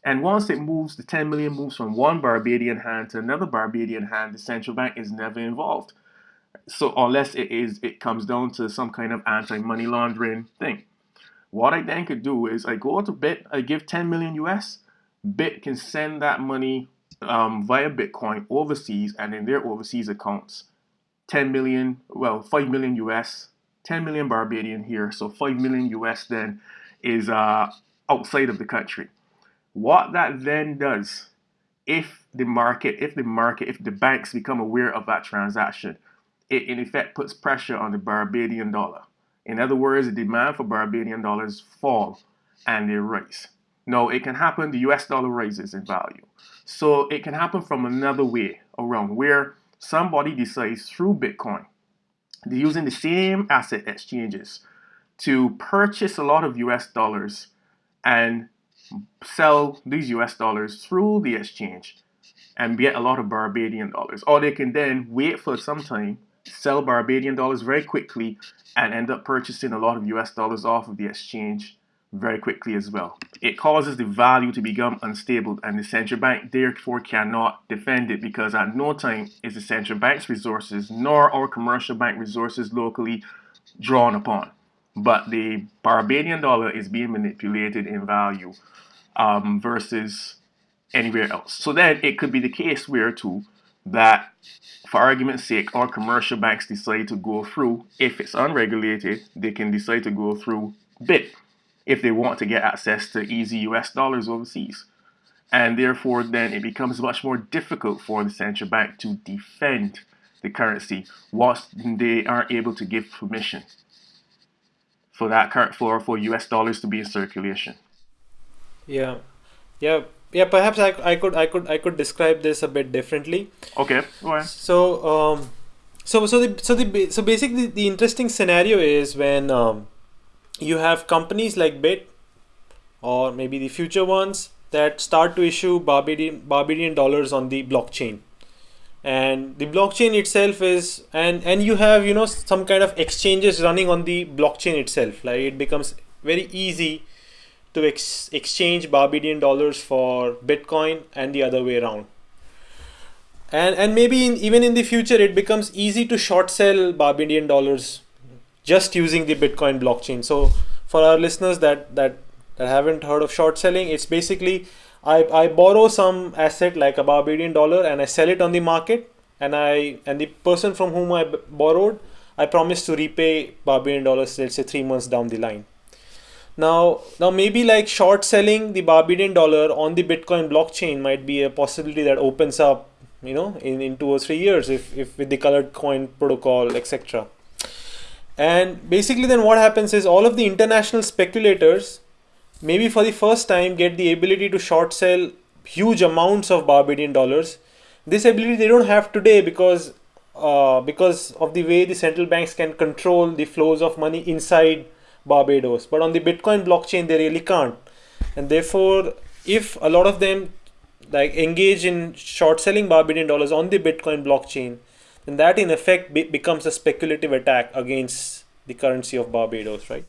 And once it moves, the 10 million moves from one Barbadian hand to another Barbadian hand, the central bank is never involved. So unless it is, it comes down to some kind of anti-money laundering thing. What I then could do is I go to Bitt, I give 10 million US, Bitt can send that money um, via Bitcoin overseas and in their overseas accounts. 10 million, well, 5 million US, 10 million Barbadian here, so 5 million US then is uh, outside of the country. What that then does, if the market, if the market, if the banks become aware of that transaction, it in effect puts pressure on the Barbadian dollar. In other words, the demand for Barbadian dollars fall and they rise. No, it can happen, the US dollar rises in value. So it can happen from another way around where somebody decides through Bitcoin, they're using the same asset exchanges to purchase a lot of US dollars and sell these US dollars through the exchange and get a lot of Barbadian dollars. Or they can then wait for some time sell Barbadian dollars very quickly and end up purchasing a lot of US dollars off of the exchange very quickly as well. It causes the value to become unstable and the central bank therefore cannot defend it because at no time is the central bank's resources nor our commercial bank resources locally drawn upon. But the Barbadian dollar is being manipulated in value um, versus anywhere else. So then it could be the case where too that for argument's sake our commercial banks decide to go through if it's unregulated they can decide to go through Bitt if they want to get access to easy US dollars overseas and therefore then it becomes much more difficult for the central bank to defend the currency whilst they aren't able to give permission for that current for for US dollars to be in circulation. Yeah, yeah, yeah. Perhaps I, I could I could I could describe this a bit differently. Okay, go ahead. So um, so so the so the so basically the interesting scenario is when um, you have companies like Bitt or maybe the future ones that start to issue Barbadian Barbadian dollars on the blockchain and the blockchain itself is and and you have you know some kind of exchanges running on the blockchain itself. Like it becomes very easy to ex exchange barbadian dollars for bitcoin and the other way around. And and maybe in, even in the future it becomes easy to short sell barbadian dollars just using the bitcoin blockchain. So for our listeners that that that haven't heard of short selling it's basically I, I borrow some asset like a Barbadian dollar and I sell it on the market and I and the person from whom I borrowed I promise to repay Barbadian dollars let's say three months down the line. Now now maybe like short selling the Barbadian dollar on the Bitcoin blockchain might be a possibility that opens up you know in, in two or three years if, if with the colored coin protocol etc. And basically then what happens is all of the international speculators maybe for the first time get the ability to short sell huge amounts of Barbadian dollars. This ability they don't have today because uh, because of the way the central banks can control the flows of money inside Barbados. But on the Bitcoin blockchain, they really can't. And therefore, if a lot of them like engage in short selling Barbadian dollars on the Bitcoin blockchain, then that in effect be becomes a speculative attack against the currency of Barbados, right?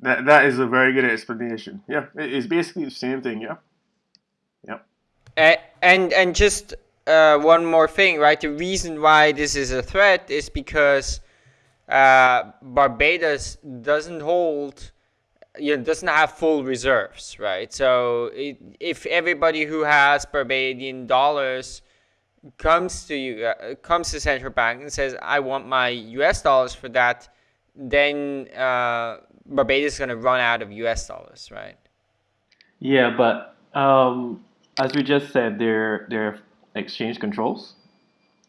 That that is a very good explanation. Yeah, it's basically the same thing. Yeah. yeah. Uh, and and just uh, one more thing, right? The reason why this is a threat is because uh, Barbados doesn't hold, you know, doesn't have full reserves, right? So it, if everybody who has Barbadian dollars comes to you, uh, comes to central bank and says, "I want my U.S. dollars for that," then uh, Barbados is going to run out of US dollars, right? Yeah, but um, as we just said, there there are exchange controls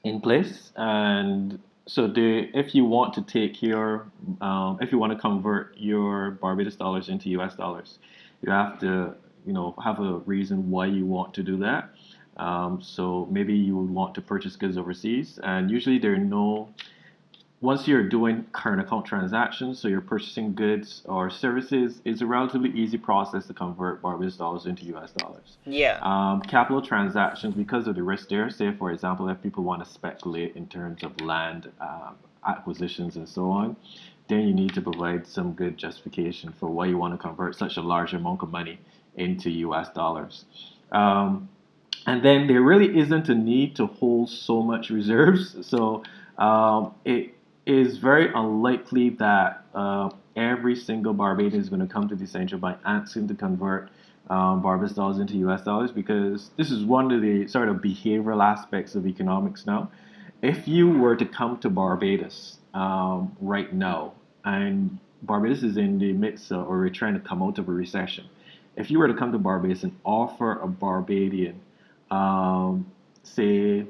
in place, and so the if you want to take your um, if you want to convert your Barbados dollars into US dollars, you have to you know have a reason why you want to do that. Um, so maybe you would want to purchase goods overseas, and usually there are no once you're doing current account transactions, so you're purchasing goods or services, it's a relatively easy process to convert Barbados dollars into US dollars. Yeah. Um, capital transactions, because of the risk there, say for example, if people want to speculate in terms of land um, acquisitions and so on, then you need to provide some good justification for why you want to convert such a large amount of money into US dollars. Um, and then there really isn't a need to hold so much reserves. (laughs) So um, it is very unlikely that uh, every single Barbadian is going to come to the central bank asking to convert um, Barbados dollars into US dollars because this is one of the sort of behavioral aspects of economics now. If you were to come to Barbados um, right now, and Barbados is in the midst of, or we're trying to come out of a recession, if you were to come to Barbados and offer a Barbadian, um, say,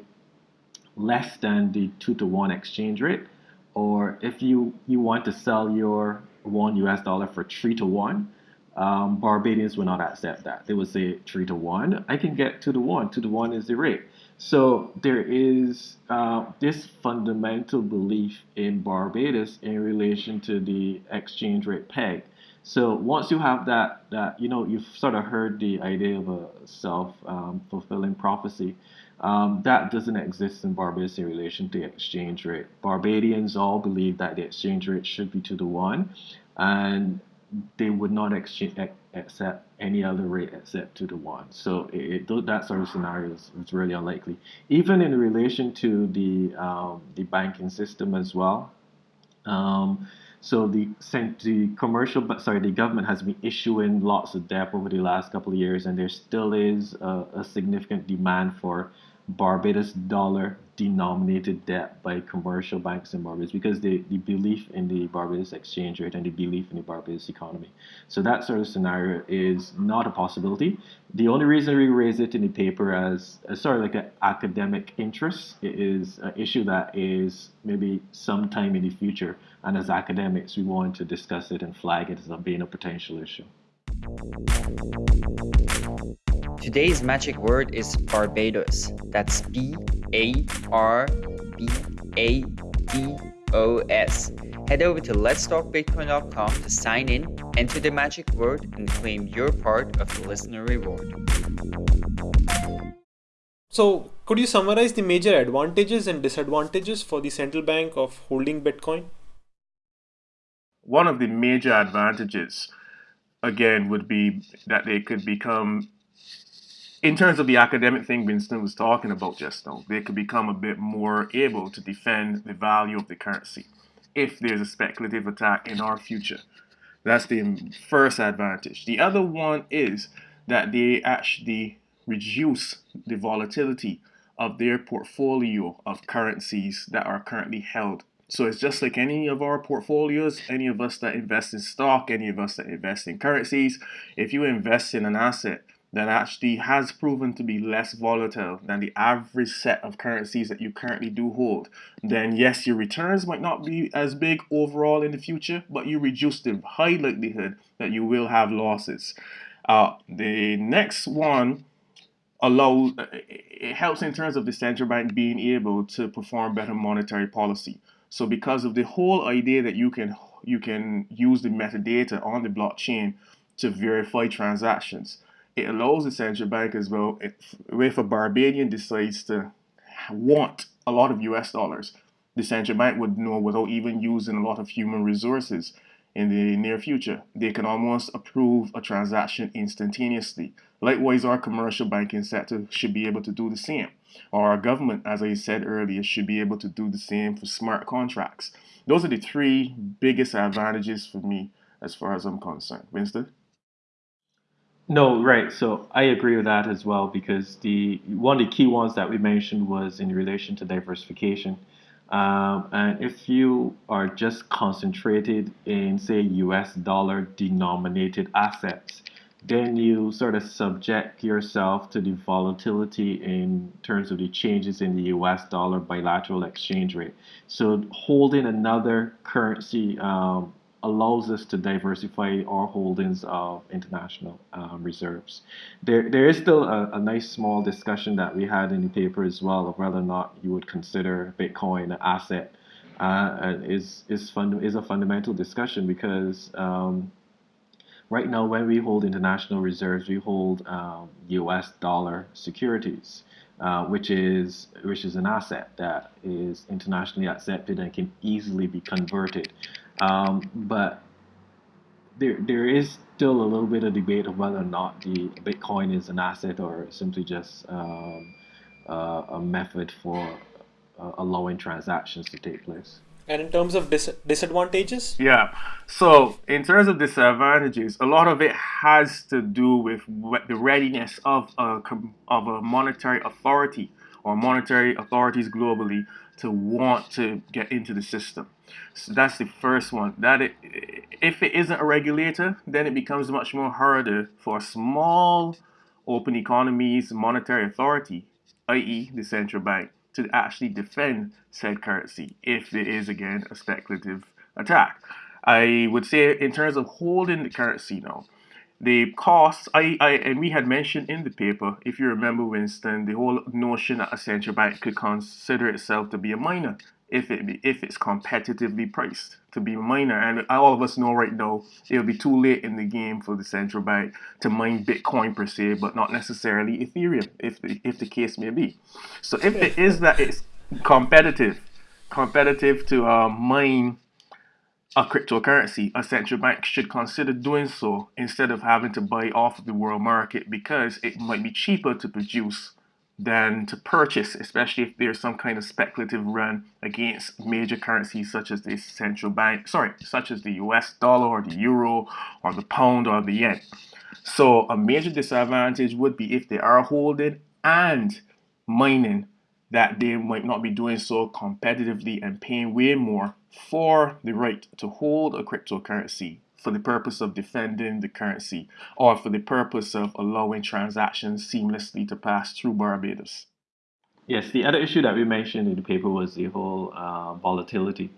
less than the two to one exchange rate, or if you, you want to sell your one US dollar for three to one, um, Barbadians will not accept that. They would say three to one. I can get two to one. Two to one is the rate. So there is uh, this fundamental belief in Barbados in relation to the exchange rate peg. So once you have that, that you know, you've sort of heard the idea of a self-fulfilling um, prophecy. Um, that doesn't exist in Barbados in relation to the exchange rate. Barbadians all believe that the exchange rate should be to the one, and they would not exchange, accept any other rate except to the one. So it, it, that sort of scenario is, is, really unlikely. Even in relation to the um, the banking system as well. Um, So the the commercial, sorry, the government has been issuing lots of debt over the last couple of years, and there still is a, a significant demand for Barbados dollar denominated debt by commercial banks in Barbados because the, the belief in the Barbados exchange rate and the belief in the Barbados economy. So that sort of scenario is not a possibility. The only reason we raise it in the paper as, as sort of like an academic interest it is an issue that is maybe sometime in the future. And as academics, we want to discuss it and flag it as being a potential issue. Today's magic word is Barbados. That's B A R B A D O S. Head over to letstalkbitcoin.com to sign in, enter the magic word, and claim your part of the listener reward. So, could you summarize the major advantages and disadvantages for the central bank of holding Bitcoin? One of the major advantages, again, would be that they could become in terms of the academic thing Winston was talking about just now, they could become a bit more able to defend the value of the currency if there's a speculative attack in our future. That's the first advantage. The other one is that they actually reduce the volatility of their portfolio of currencies that are currently held. So it's just like any of our portfolios, any of us that invest in stock, any of us that invest in currencies, if you invest in an asset that actually has proven to be less volatile than the average set of currencies that you currently do hold, then yes, your returns might not be as big overall in the future, but you reduce the high likelihood that you will have losses. Uh, the next one allows, it helps in terms of the central bank being able to perform better monetary policy. So because of the whole idea that you can you can use the metadata on the blockchain to verify transactions it allows the central bank as well, if, if a Barbadian decides to want a lot of US dollars, the central bank would know without even using a lot of human resources in the near future. They can almost approve a transaction instantaneously. Likewise, our commercial banking sector should be able to do the same. Or our government, as I said earlier, should be able to do the same for smart contracts. Those are the three biggest advantages for me as far as I'm concerned. Winston? No, right. So I agree with that as well because the one of the key ones that we mentioned was in relation to diversification. Um, and if you are just concentrated in, say, US dollar denominated assets, then you sort of subject yourself to the volatility in terms of the changes in the US dollar bilateral exchange rate. So holding another currency um, allows us to diversify our holdings of international um, reserves. There, there is still a, a, nice small discussion that we had in the paper as well of whether or not you would consider Bitcoin an asset. Uh, is is fund is a fundamental discussion because um, right now when we hold international reserves, we hold um, U.S. dollar securities. Uh, which is which is an asset that is internationally accepted and can easily be converted. Um, but there there is still a little bit of debate of whether or not the Bitcoin is an asset or simply just um, uh, a method for uh, allowing transactions to take place. And in terms of dis- disadvantages? Yeah. So, in terms of disadvantages, a lot of it has to do with the readiness of a, of a monetary authority or monetary authorities globally to want to get into the system. So that's the first one. That it, if it isn't a regulator, then it becomes much more harder for a small open economies monetary authority, i.e. the central bank, to actually defend said currency if there is again a speculative attack. I would say in terms of holding the currency now, the costs, I, I, and we had mentioned in the paper, if you remember, Winston, the whole notion that a central bank could consider itself to be a miner if it be, if it's competitively priced to be a miner. And all of us know right now it'll be too late in the game for the central bank to mine Bitcoin per se, but not necessarily Ethereum, if the, if the case may be. So if it is that it's competitive, competitive to uh, mine a cryptocurrency, a central bank should consider doing so instead of having to buy off the world market because it might be cheaper to produce than to purchase, especially if there's some kind of speculative run against major currencies such as the central bank, sorry, such as the US dollar or the euro or the pound or the yen. So a major disadvantage would be if they are holding and mining that they might not be doing so competitively and paying way more for the right to hold a cryptocurrency for the purpose of defending the currency or for the purpose of allowing transactions seamlessly to pass through Barbados. Yes, the other issue that we mentioned in the paper was the whole uh, volatility.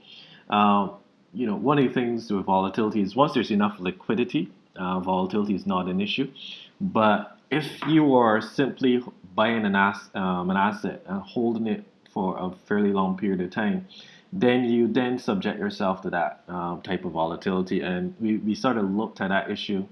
Uh, you know, one of the things with volatility is once there's enough liquidity, uh, volatility is not an issue. But if you are simply buying an, ass, um, an asset and holding it for a fairly long period of time, then you then subject yourself to that um, type of volatility. And we, we sort of looked at that issue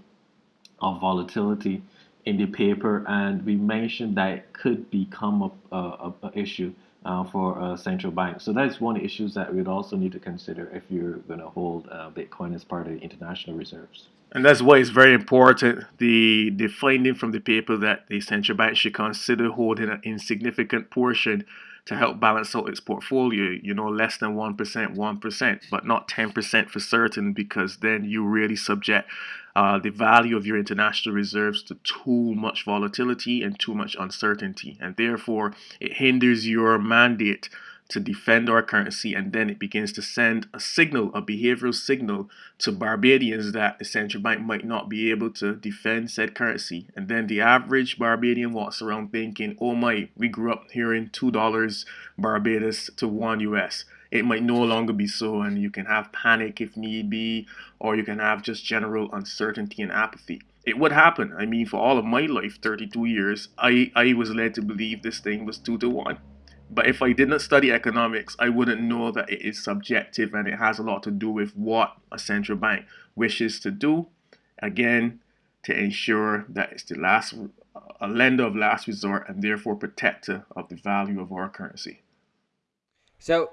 of volatility in the paper, and we mentioned that it could become a, a, a issue uh, for a central bank. So that's one issues that we'd also need to consider if you're going to hold uh, Bitcoin as part of the international reserves. And that's why it's very important the the finding from the paper that the central bank should consider holding an insignificant portion to help balance out its portfolio, you know, less than 1%, 1%, but not 10% for certain, because then you really subject uh, the value of your international reserves to too much volatility and too much uncertainty. And therefore, it hinders your mandate to defend our currency, and then it begins to send a signal, a behavioral signal to Barbadians that the central bank might not be able to defend said currency. And then the average Barbadian walks around thinking, oh my, we grew up hearing $2 Barbados to 1 US. It might no longer be so, and you can have panic if need be, or you can have just general uncertainty and apathy it would happen. I mean, for all of my life, 32 years, I, I was led to believe this thing was 2 to 1. But if I didn't study economics, I wouldn't know that it is subjective and it has a lot to do with what a central bank wishes to do. Again, to ensure that it's the last a lender of last resort and therefore protector of the value of our currency. So,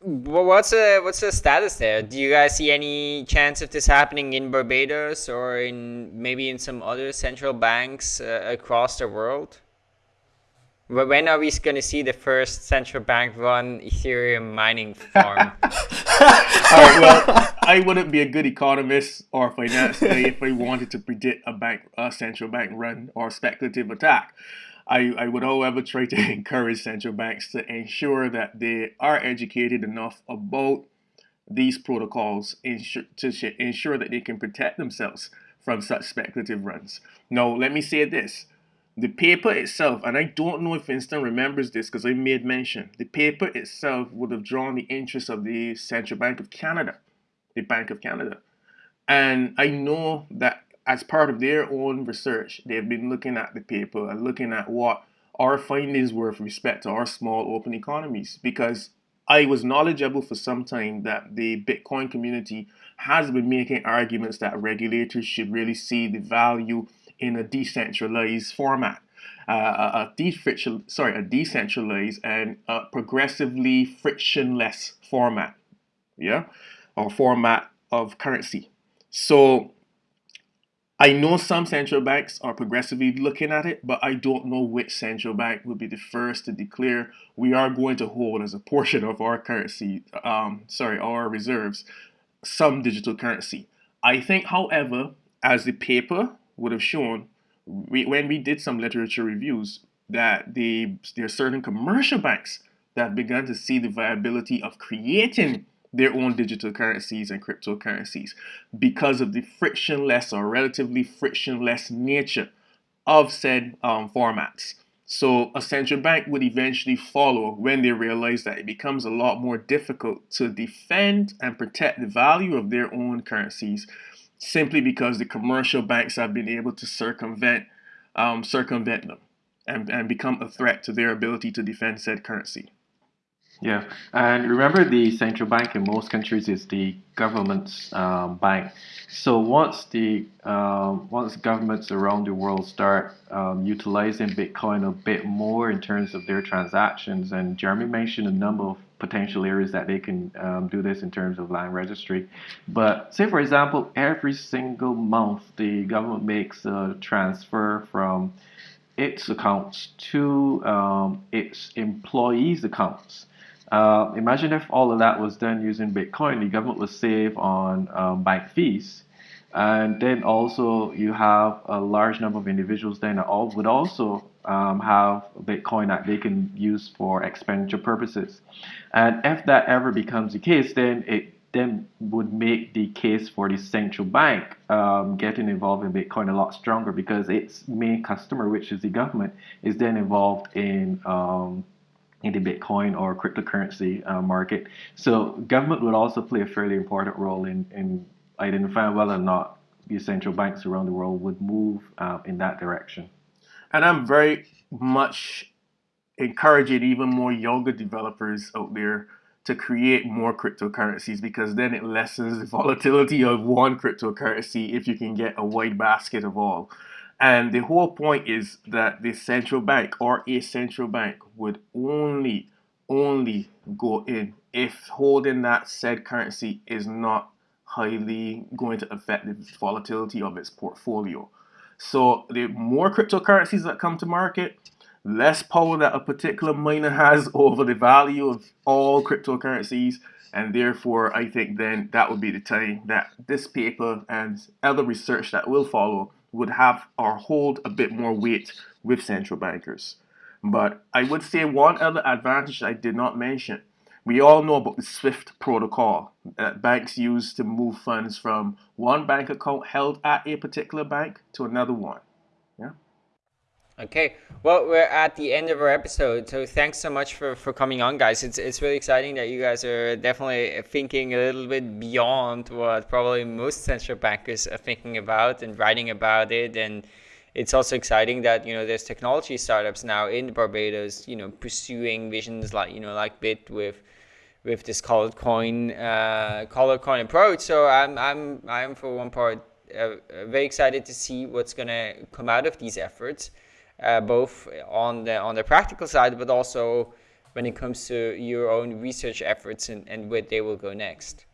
what's the what's the status there? Do you guys see any chance of this happening in Barbados or in maybe in some other central banks uh, across the world? When are we going to see the first central bank run Ethereum mining farm? (laughs) All right, well, I wouldn't be a good economist or finance if I wanted to predict a bank, a central bank run or speculative attack. I, I would, however, try to (laughs) encourage central banks to ensure that they are educated enough about these protocols to ensure that they can protect themselves from such speculative runs. Now, let me say this the paper itself, and I don't know if Winston remembers this because I made mention, the paper itself would have drawn the interest of the Central Bank of Canada, the Bank of Canada. And I know that as part of their own research, they've been looking at the paper and looking at what our findings were with respect to our small open economies because I was knowledgeable for some time that the Bitcoin community has been making arguments that regulators should really see the value in a decentralized format. Uh, a, sorry, a decentralized and a progressively frictionless format, yeah, or format of currency. So I know some central banks are progressively looking at it, but I don't know which central bank will be the first to declare we are going to hold as a portion of our currency, um, sorry, our reserves, some digital currency. I think, however, as the paper would have shown we, when we did some literature reviews that the, there are certain commercial banks that began to see the viability of creating their own digital currencies and cryptocurrencies because of the frictionless or relatively frictionless nature of said um, formats. So a central bank would eventually follow when they realize that it becomes a lot more difficult to defend and protect the value of their own currencies simply because the commercial banks have been able to circumvent um, circumvent them and, and become a threat to their ability to defend said currency. Yeah, and remember the central bank in most countries is the government's um, bank. So once the um, once governments around the world start um, utilizing Bitcoin a bit more in terms of their transactions, and Jeremy mentioned a number of potential areas that they can um, do this in terms of land registry. But say for example, every single month the government makes a transfer from its accounts to um, its employees' accounts. Uh, imagine if all of that was done using Bitcoin, the government would save on um, bank fees. And then also you have a large number of individuals then that all would also um, have Bitcoin that they can use for expenditure purposes. And if that ever becomes the case, then it then would make the case for the central bank um, getting involved in Bitcoin a lot stronger because its main customer, which is the government, is then involved in um, in the Bitcoin or cryptocurrency uh, market. So government would also play a fairly important role in, in identifying whether or not the central banks around the world would move uh, in that direction. And I'm very much encouraging even more younger developers out there to create more cryptocurrencies because then it lessens the (laughs) volatility of one cryptocurrency if you can get a wide basket of all. And the whole point is that the central bank or a central bank would only, only go in if holding that said currency is not highly going to affect the volatility of its portfolio. So the more cryptocurrencies that come to market, less power that a particular miner has (laughs) over the value of all cryptocurrencies. And therefore, I think then that would be the time that this paper and other research that will follow would have or hold a bit more weight with central bankers. But I would say one other advantage I did not mention. We all know about the SWIFT protocol that banks use to move funds from one bank account held at a particular bank to another one. Yeah. Okay, well, we're at the end of our episode, so thanks so much for, for coming on, guys. It's it's really exciting that you guys are definitely thinking a little bit beyond what probably most central bankers are thinking about and writing about it. And it's also exciting that you know there's technology startups now in Barbados, you know, pursuing visions like you know like Bitt with with this colored coin uh, colored coin approach. So I'm I'm I'm for one part uh, very excited to see what's gonna come out of these efforts uh, both on the on the practical side, but also when it comes to your own research efforts and, and where they will go next.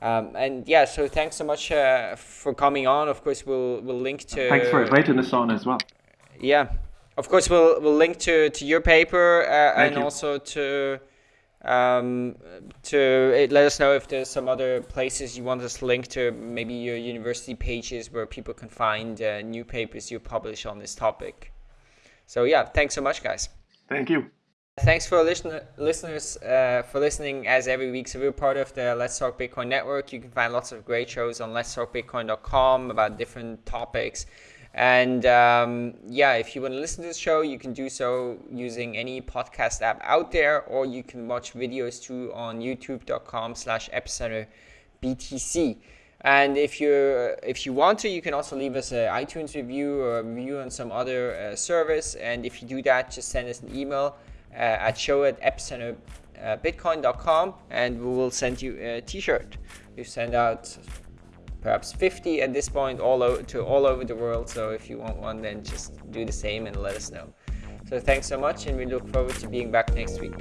Um, and yeah, so thanks so much uh, for coming on. Of course, we'll we'll link to. Thanks for inviting us on as well. Yeah, of course, we'll we'll link to to your paper uh, and you. also to um, to let us know if there's some other places you want us to link to, maybe your university pages where people can find uh, new papers you publish on this topic. So yeah, thanks so much, guys. Thank you. Thanks for listen listeners uh, for listening as every week. So we're part of the Let's Talk Bitcoin network. You can find lots of great shows on letstalkbitcoin.com about different topics. And um, yeah, if you want to listen to the show, you can do so using any podcast app out there, or you can watch videos too on youtube.com slash epicenter BTC. And if you if you want to, you can also leave us an iTunes review or a review on some other uh, service. And if you do that, just send us an email uh, at show at epicenterbitcoin.com and we will send you a t-shirt. We send out perhaps 50 at this point all over to all over the world. So if you want one then just do the same and let us know. So thanks so much and we look forward to being back next week